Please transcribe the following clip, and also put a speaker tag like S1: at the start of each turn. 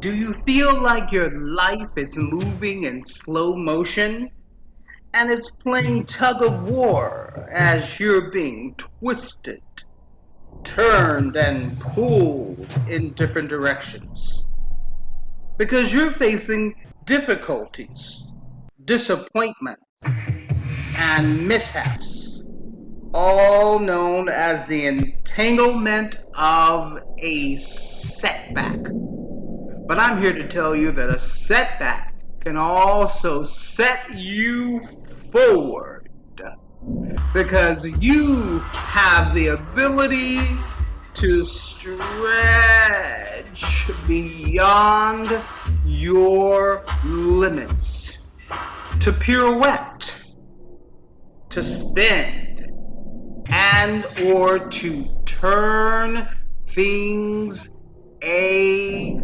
S1: Do you feel like your life is moving in slow motion and it's playing tug of war as you're being twisted, turned, and pulled in different directions? Because you're facing difficulties, disappointments, and mishaps, all known as the entanglement of a setback. But I'm here to tell you that a setback can also set you forward because you have the ability to stretch beyond your limits, to pirouette, to spin, and or to turn things around.